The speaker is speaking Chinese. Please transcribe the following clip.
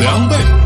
两倍。